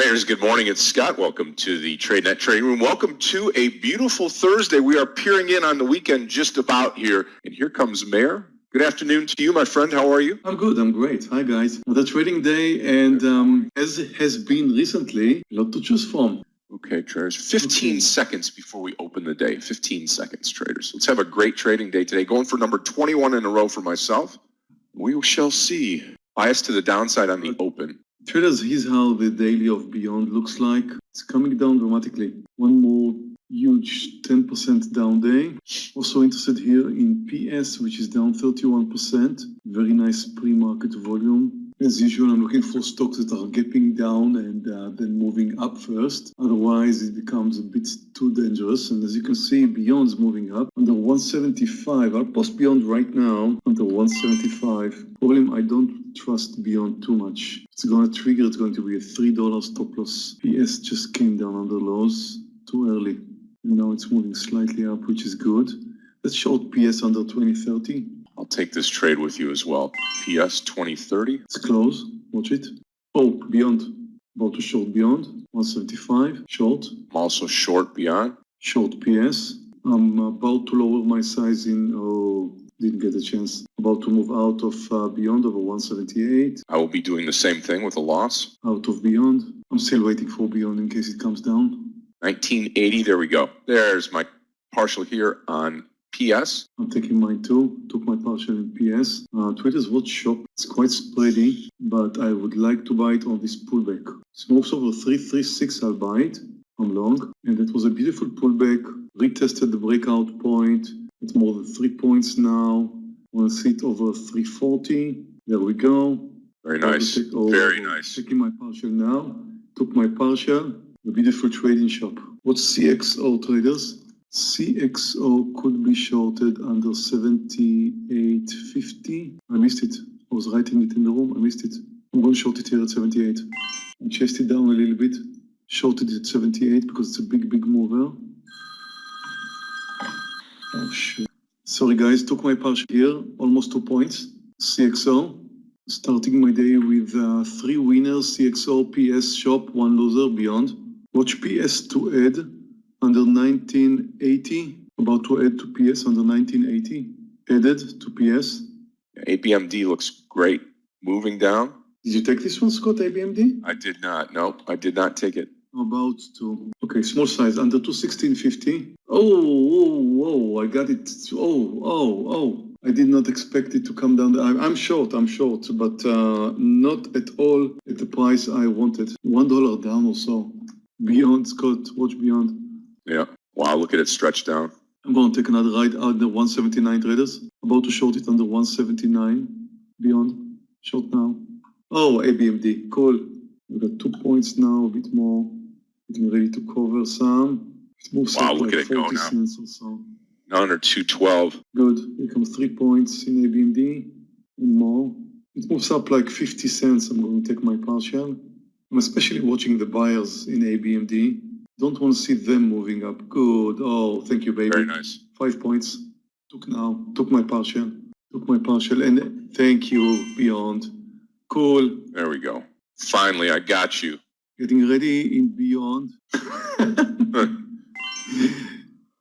Traders, good morning. It's Scott. Welcome to the TradeNet Trading Room. Welcome to a beautiful Thursday. We are peering in on the weekend just about here. And here comes Meir. Good afternoon to you, my friend. How are you? I'm good. I'm great. Hi, guys. The trading day, and um, as has been recently, a lot to choose from. Okay, traders. 15 okay. seconds before we open the day. 15 seconds, traders. Let's have a great trading day today. Going for number 21 in a row for myself. We shall see. Bias to the downside on the open. Traders, here's how the daily of Beyond looks like. It's coming down dramatically. One more huge 10% down day. Also interested here in PS, which is down 31%. Very nice pre-market volume. As usual, I'm looking for stocks that are gapping down and uh, then moving up first. Otherwise, it becomes a bit too dangerous. And as you can see, Beyond's moving up under 175. I'll post Beyond right now under 175. Problem, I don't trust Beyond too much. It's going to trigger, it's going to be a $3 stop loss. PS just came down under lows too early. And now it's moving slightly up, which is good. Let's short PS under 2030. Take this trade with you as well. PS 2030. It's close. Watch it. Oh, beyond. About to short beyond. 175. Short. I'm also short beyond. Short PS. I'm about to lower my size in. Oh, didn't get a chance. About to move out of uh, beyond over 178. I will be doing the same thing with a loss. Out of beyond. I'm still waiting for beyond in case it comes down. 1980. There we go. There's my partial here on PS. I'm taking mine too. Took my partial in PS. Uh, Traders Watch Shop. It's quite spready, but I would like to buy it on this pullback. It moves over 336. I'll buy it. I'm long. And it was a beautiful pullback. Retested the breakout point. It's more than three points now. Want to see it over 340. There we go. Very nice. Very nice. Taking my partial now. Took my partial. A beautiful trading shop. What's CXO traders? CXO could be shorted under 78.50. I missed it. I was writing it in the room. I missed it. I'm going to short it here at 78. I chased it down a little bit. Shorted it at 78 because it's a big, big mover. Oh, shit. Sorry, guys. Took my partial here. Almost two points. CXO. Starting my day with uh, three winners. CXO, PS, shop, one loser, beyond. Watch PS to add under 1980, about to add to PS under 1980, added to PS. ABMD looks great. Moving down. Did you take this one, Scott, ABMD? I did not. Nope, I did not take it. About to. Okay, small size, under 216.50. Oh, whoa, whoa, I got it. Oh, oh, oh. I did not expect it to come down. I'm short, I'm short, but uh, not at all at the price I wanted. One dollar down or so. Beyond, Scott, watch Beyond. Yeah. Wow, look at it stretched down. I'm going to take another ride out the 179 traders. About to short it under 179 beyond. Short now. Oh, ABMD. Cool. We've got two points now, a bit more. Getting ready to cover some. It moves wow, look like at it go now. Cents or so. Now under 212. Good. Here comes three points in ABMD and more. It moves up like 50 cents. I'm going to take my partial. I'm especially watching the buyers in ABMD. Don't want to see them moving up. Good. Oh, thank you, baby. Very nice. Five points. Took now. Took my partial. Took my partial. And thank you, Beyond. Cool. There we go. Finally, I got you. Getting ready in Beyond.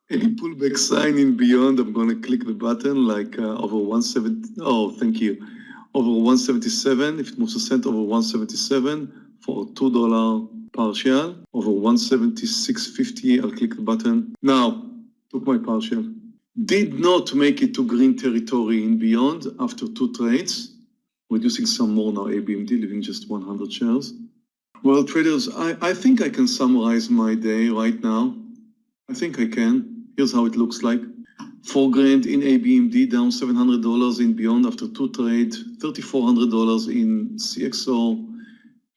Any pullback sign in Beyond, I'm going to click the button like uh, over 170. Oh, thank you. Over 177. If it moves a cent over 177 for $2 partial over 176.50. I'll click the button. Now, took my partial. Did not make it to green territory in beyond after two trades. Reducing some more now, ABMD, leaving just 100 shares. Well, traders, I, I think I can summarize my day right now. I think I can. Here's how it looks like. Four grand in ABMD, down $700 in Beyond after two trades, $3,400 in CXO,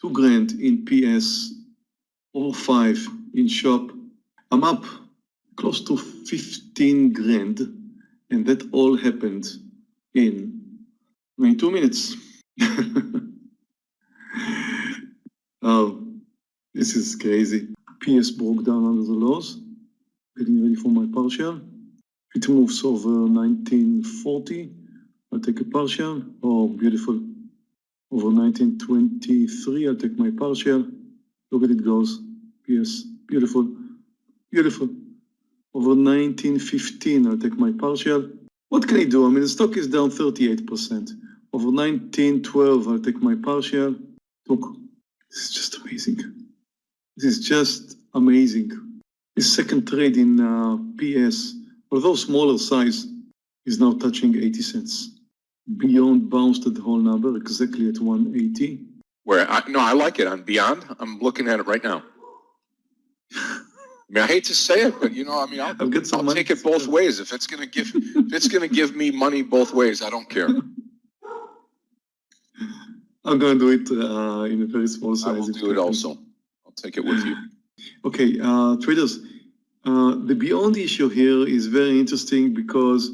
two grand in PS, or five in shop. I'm up close to 15 grand, and that all happened in 22 minutes. oh, this is crazy. PS broke down under the lows. Getting ready for my partial. It moves over 1940. I'll take a partial. Oh, beautiful. Over 1923, I'll take my partial. Look at it goes. Yes, beautiful, beautiful. Over 1915, I'll take my partial. What can I do? I mean, the stock is down 38%. Over 1912, I'll take my partial. Look, this is just amazing. This is just amazing. This second trade in uh, PS, although smaller size, is now touching 80 cents. Beyond bounced at the whole number, exactly at 180. Where, I, no, I like it on Beyond. I'm looking at it right now. I mean, I hate to say it, but you know, I mean, I'll, I've got some I'll take it both ways. If it's gonna give, if it's gonna give me money both ways, I don't care. I'm gonna do it uh, in a very small I will do it also. I'll take it with you. Okay, uh, traders, uh, the beyond issue here is very interesting because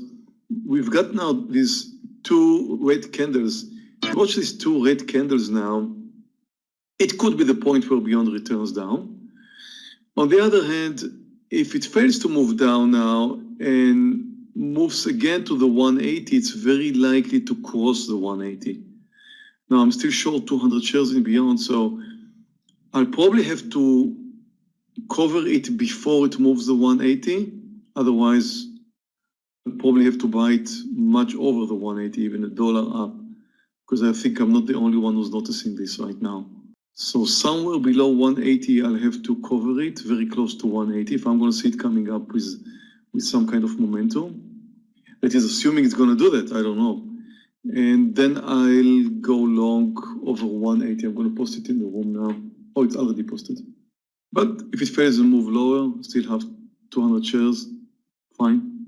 we've got now these two red candles. Watch these two red candles now. It could be the point where beyond returns down. On the other hand, if it fails to move down now and moves again to the 180, it's very likely to cross the 180. Now, I'm still short 200 shares in beyond, so I'll probably have to cover it before it moves the 180. Otherwise, I'll probably have to buy it much over the 180, even a dollar up, because I think I'm not the only one who's noticing this right now. So somewhere below 180, I'll have to cover it very close to 180 if I'm going to see it coming up with, with some kind of momentum. That is assuming it's going to do that. I don't know. And then I'll go long over 180. I'm going to post it in the room now. Oh, it's already posted. But if it fails and move lower, still have 200 shares, fine.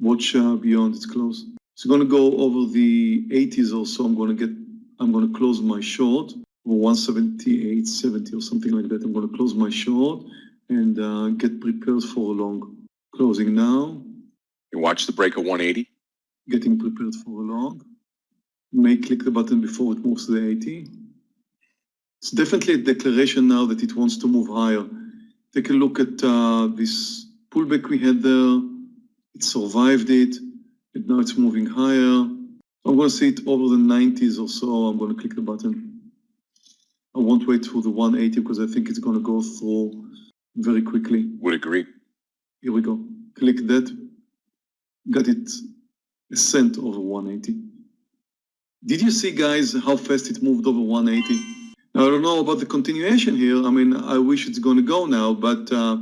Watch uh, beyond its close. It's going to go over the 80s or so. I'm going to get, I'm going to close my short 178, 70 or something like that. I'm going to close my short and uh, get prepared for a long. Closing now, You watch the break of 180. getting prepared for a long. May click the button before it moves to the 80. It's definitely a declaration now that it wants to move higher. Take a look at uh, this pullback we had there. It survived it, and now it's moving higher. I'm going to see it over the 90s or so. I'm going to click the button. I won't wait for the 180 because I think it's going to go through very quickly. Would agree. Here we go. Click that. Got it a cent over 180. Did you see, guys, how fast it moved over 180? Now, I don't know about the continuation here. I mean, I wish it's going to go now, but uh,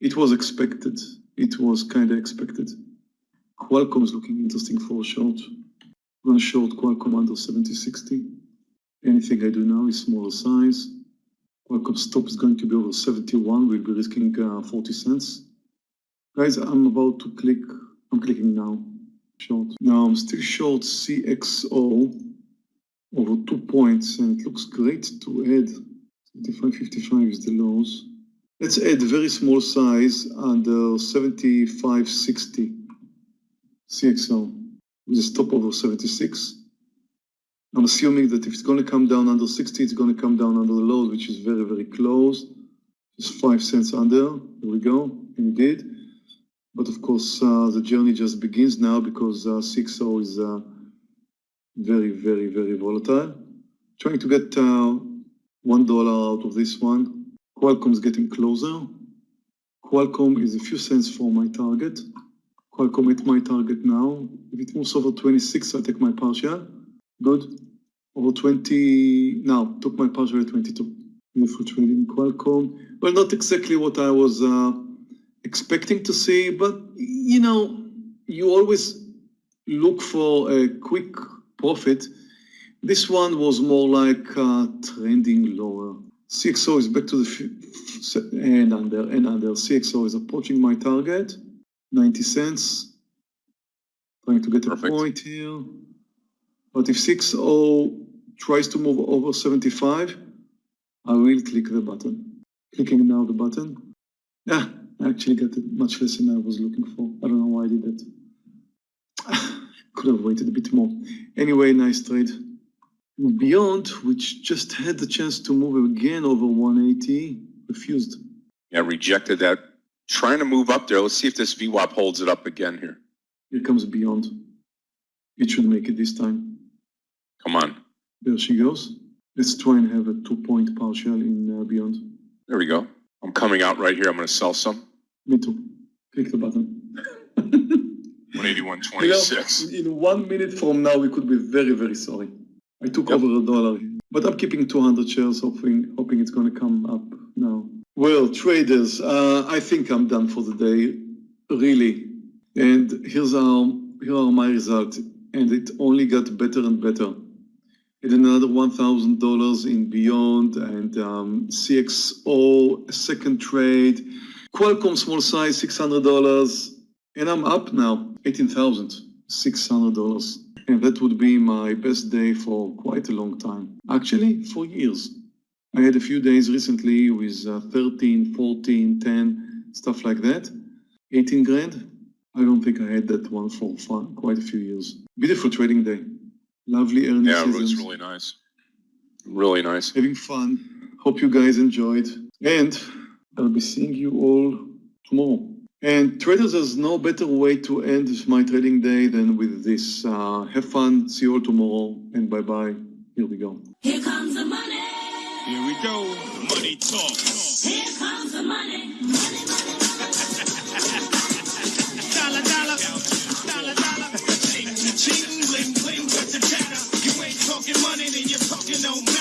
it was expected. It was kind of expected. Qualcomm is looking interesting for a short. To short Qualcomm under 7060. Anything I do now is smaller size. Qualcomm stop is going to be over 71. We'll be risking uh, 40 cents. Guys, I'm about to click, I'm clicking now, short. Now I'm still short CXO over two points and it looks great to add. 75.55 is the lows. Let's add very small size under 75.60 CXO with a stop over 76. I'm assuming that if it's going to come down under 60, it's going to come down under the lows, which is very, very close. Just five cents under. There we go. Did. But of course, uh, the journey just begins now because uh, CXO is uh, very, very, very volatile. Trying to get uh, one dollar out of this one. Qualcomm is getting closer. Qualcomm is a few cents from my target. Qualcomm hit my target now. If it moves over 26, I'll take my partial. Good. Over 20, now, took my partial at 22. Beautiful trading Qualcomm. Well, not exactly what I was uh, expecting to see, but you know, you always look for a quick profit. This one was more like uh, trending lower. CXO is back to the and under and under. CXO is approaching my target, 90 cents. Trying to get a point here. But if 60 tries to move over 75, I will click the button. Clicking now the button. Yeah, I actually got it much less than I was looking for. I don't know why I did that. Could have waited a bit more. Anyway, nice trade. Beyond, which just had the chance to move again over 180, refused. Yeah, rejected that. Trying to move up there. Let's see if this VWAP holds it up again here. Here comes Beyond. It should make it this time. Come on. There she goes. Let's try and have a two-point partial in uh, Beyond. There we go. I'm coming out right here. I'm going to sell some. Me too. Click the button. 181.26. In one minute from now, we could be very, very sorry. I took Yep. over a dollar, but I'm keeping 200 shares, hoping, hoping it's going to come up now. Well, traders, uh, I think I'm done for the day, really. And here's our, here are my results, and it only got better and better. And another $1,000 in Beyond and um, CXO, second trade. Qualcomm small size, $600. And I'm up now, $18,600. And that would be my best day for quite a long time. Actually, for years. I had a few days recently with uh, 13, 14, 10, stuff like that. 18 grand. I don't think I had that one for fun, quite a few years. Beautiful trading day. Lovely earnings Yeah, it was really nice. Really nice. Having fun. Hope you guys enjoyed. And I'll be seeing you all tomorrow. And traders, there's no better way to end my trading day than with this. Uh, have fun. See you all tomorrow. And bye bye. Here we go. Here comes the money. Here we go. Money talk. Here comes the money. Money, money. cheating, bling bling with the chatter. You ain't talking money, then you're talking no money.